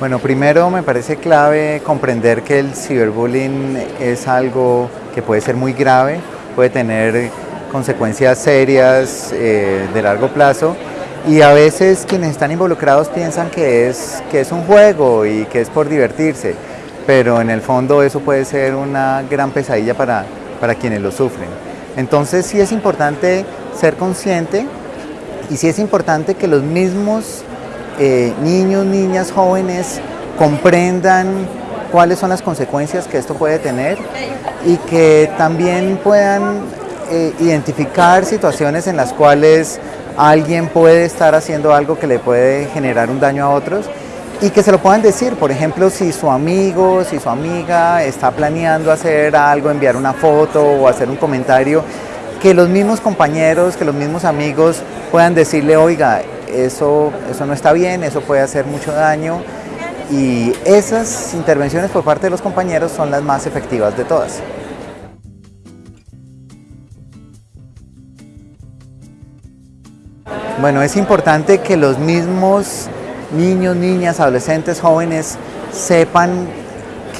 Bueno, primero me parece clave comprender que el ciberbullying es algo que puede ser muy grave, puede tener consecuencias serias eh, de largo plazo y a veces quienes están involucrados piensan que es, que es un juego y que es por divertirse, pero en el fondo eso puede ser una gran pesadilla para, para quienes lo sufren. Entonces sí es importante ser consciente y sí es importante que los mismos eh, niños, niñas, jóvenes comprendan cuáles son las consecuencias que esto puede tener y que también puedan eh, identificar situaciones en las cuales alguien puede estar haciendo algo que le puede generar un daño a otros y que se lo puedan decir, por ejemplo, si su amigo, si su amiga está planeando hacer algo, enviar una foto o hacer un comentario, que los mismos compañeros, que los mismos amigos puedan decirle, oiga, eso, eso no está bien, eso puede hacer mucho daño y esas intervenciones por parte de los compañeros son las más efectivas de todas. Bueno, es importante que los mismos niños, niñas, adolescentes, jóvenes sepan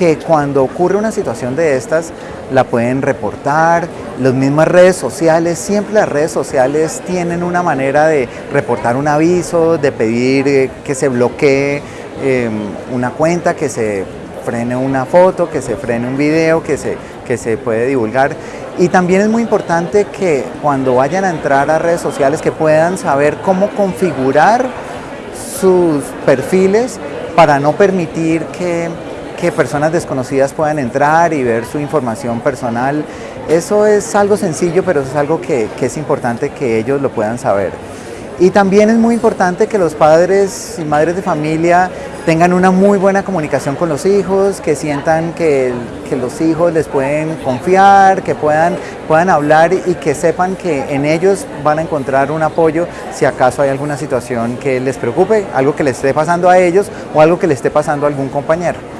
que cuando ocurre una situación de estas la pueden reportar, las mismas redes sociales, siempre las redes sociales tienen una manera de reportar un aviso, de pedir eh, que se bloquee em, una cuenta, que se frene una foto, que se frene un video, que se, que se puede divulgar. Y también es muy importante que cuando vayan a entrar a redes sociales que puedan saber cómo configurar sus perfiles para no permitir que que personas desconocidas puedan entrar y ver su información personal. Eso es algo sencillo, pero es algo que, es importante que ellos lo puedan saber. Y también es muy importante que los padres y madres de familia tengan una muy buena comunicación con los hijos, que sientan que, que, los hijos les pueden confiar, que puedan, puedan hablar y que sepan que en ellos van a encontrar un apoyo si acaso hay alguna situación que les preocupe, algo que les esté pasando a ellos o algo que les esté pasando a algún compañero.